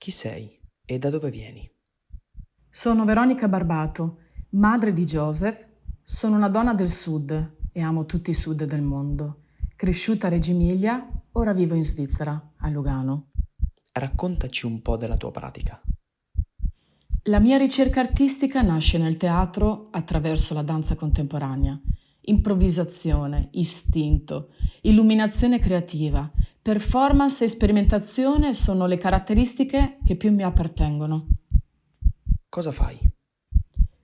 Chi sei e da dove vieni? Sono Veronica Barbato, madre di Joseph. Sono una donna del sud e amo tutti i sud del mondo. Cresciuta a Reggio Emilia, ora vivo in Svizzera, a Lugano. Raccontaci un po' della tua pratica. La mia ricerca artistica nasce nel teatro attraverso la danza contemporanea. Improvvisazione, istinto, illuminazione creativa, performance e sperimentazione sono le caratteristiche che più mi appartengono. Cosa fai?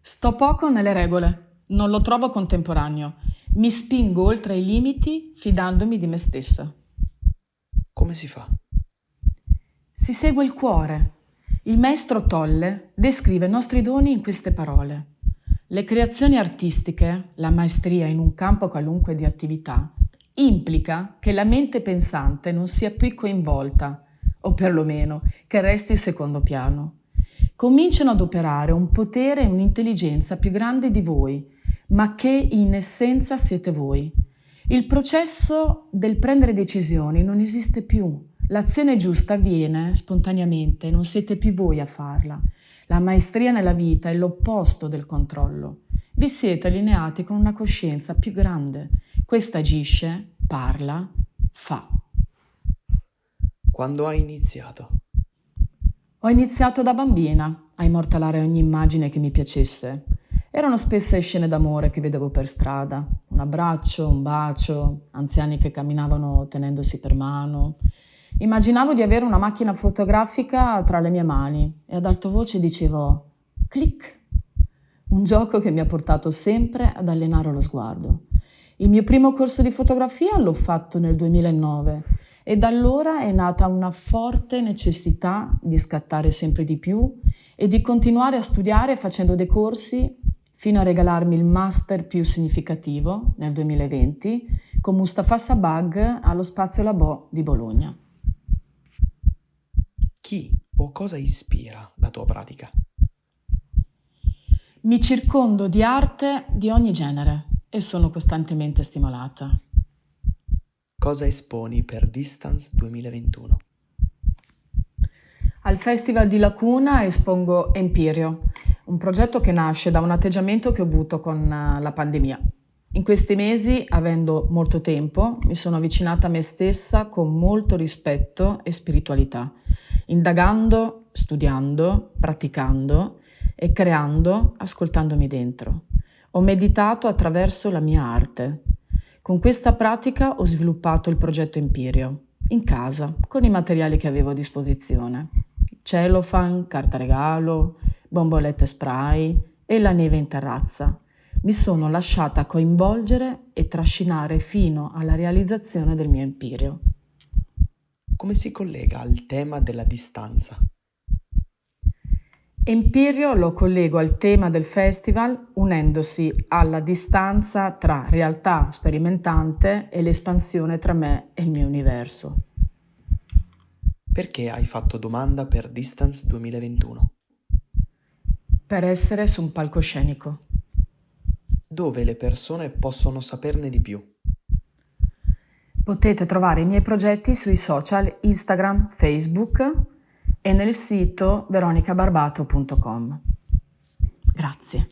Sto poco nelle regole, non lo trovo contemporaneo. Mi spingo oltre i limiti fidandomi di me stessa. Come si fa? Si segue il cuore, il maestro Tolle descrive i nostri doni in queste parole. Le creazioni artistiche, la maestria in un campo qualunque di attività, implica che la mente pensante non sia più coinvolta, o perlomeno che resti in secondo piano. Cominciano ad operare un potere e un'intelligenza più grandi di voi, ma che in essenza siete voi. Il processo del prendere decisioni non esiste più, L'azione giusta avviene spontaneamente, non siete più voi a farla. La maestria nella vita è l'opposto del controllo. Vi siete allineati con una coscienza più grande. Questa agisce, parla, fa. Quando hai iniziato? Ho iniziato da bambina a immortalare ogni immagine che mi piacesse. Erano spesse scene d'amore che vedevo per strada, un abbraccio, un bacio, anziani che camminavano tenendosi per mano, Immaginavo di avere una macchina fotografica tra le mie mani e ad alta voce dicevo clic, un gioco che mi ha portato sempre ad allenare lo sguardo. Il mio primo corso di fotografia l'ho fatto nel 2009 e da allora è nata una forte necessità di scattare sempre di più e di continuare a studiare facendo dei corsi fino a regalarmi il master più significativo nel 2020 con Mustafa Sabag allo Spazio Labo di Bologna. Chi o cosa ispira la tua pratica? Mi circondo di arte di ogni genere e sono costantemente stimolata. Cosa esponi per Distance 2021? Al Festival di Lacuna espongo Empirio, un progetto che nasce da un atteggiamento che ho avuto con eh, la pandemia. In questi mesi, avendo molto tempo, mi sono avvicinata a me stessa con molto rispetto e spiritualità indagando, studiando, praticando e creando, ascoltandomi dentro. Ho meditato attraverso la mia arte. Con questa pratica ho sviluppato il progetto Empirio, in casa, con i materiali che avevo a disposizione. Cellophane, carta regalo, bombolette spray e la neve in terrazza. Mi sono lasciata coinvolgere e trascinare fino alla realizzazione del mio Empirio come si collega al tema della distanza? Empirio lo collego al tema del festival unendosi alla distanza tra realtà sperimentante e l'espansione tra me e il mio universo. Perché hai fatto domanda per Distance 2021? Per essere su un palcoscenico. Dove le persone possono saperne di più? Potete trovare i miei progetti sui social Instagram, Facebook e nel sito veronicabarbato.com. Grazie.